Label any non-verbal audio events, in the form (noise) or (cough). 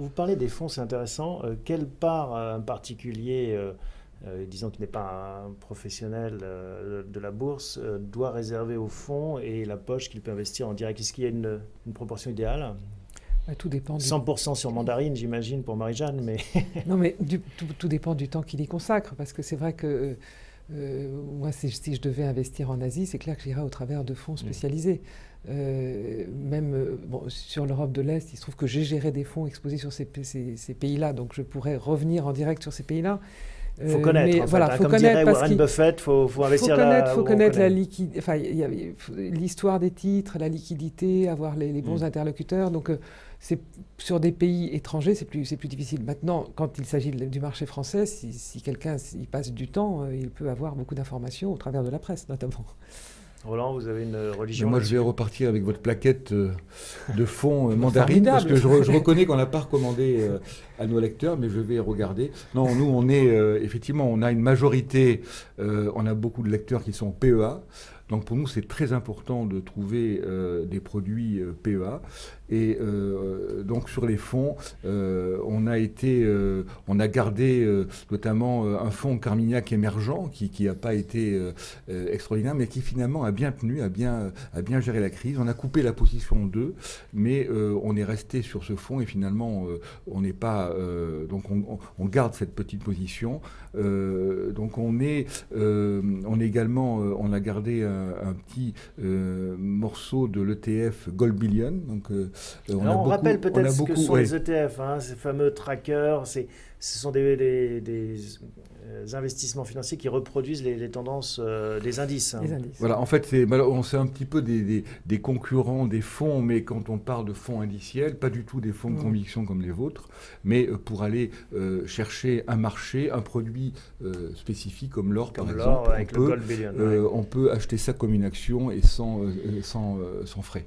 vous parlez des fonds, c'est intéressant. quelle part en particulier disons qu'il n'est pas un professionnel de la bourse, doit réserver au fonds et la poche qu'il peut investir en direct? Est-ce qu'il y a une, une proportion idéale? Bah, tout dépend 100% sur mandarine, j'imagine, pour Marie-Jeanne, mais... non, mais tout, dépend du temps qu'il y consacre, parce que c'est vrai que euh, moi, si, je devais investir en Asie, c'est clair que j'irais au travers de fonds mm. spécialisés. Euh, même euh, bon, sur l'Europe de l'Est, il se trouve que j'ai géré des fonds exposés sur ces, pays-là, donc je pourrais revenir en direct sur ces pays-là. Il faut connaître. Mais, voilà, hein, faut comme connaître dirait Warren Buffett, faut, faut investir faut connaître, faut connaître la liquidité, enfin, l'histoire des titres, la liquidité, avoir les, bons mm. interlocuteurs. Donc, c'est sur des pays étrangers, c'est plus, plus difficile. Maintenant, quand il s'agit du marché français, si, quelqu'un y passe du temps, euh, il peut avoir beaucoup d'informations au travers de la presse, notamment. Roland, vous avez une religion Moi, je vais repartir avec votre plaquette euh, de fond euh, (laughs) mandarine, parce que je, reconnais qu'on n'a pas recommandé à nos lecteurs, mais je vais regarder. Non, nous, on est, effectivement, on a une majorité, on a beaucoup de lecteurs qui sont PEA. Donc pour nous, c'est très important de trouver des produits PEA. Et euh, donc sur les fonds, euh, on a été, euh, on a gardé notamment un fonds Carmignac émergent qui n'a pas été extraordinaire, mais qui finalement a bien tenu, a bien, a bien géré la crise. On a coupé la position 2, mais on est resté sur ce fonds et finalement on n'est pas, donc on, garde cette petite position. donc on est, on est également, on a gardé un, petit morceau de l'ETF Gold Billion, donc euh, on, rappelle peut-être ce que sont les ETF, hein, ces fameux trackers, ce sont des, euh, investissements financiers qui reproduisent les, tendances euh, des indices, hein. Voilà, en fait, c'est un petit peu des, concurrents des fonds, mais quand on parle de fonds indiciels, pas du tout des fonds de mmh. conviction comme les vôtres, mais pour aller chercher un marché, un produit spécifique comme l'or, par exemple, on, peut, on peut acheter ça comme une action et sans, sans, sans frais.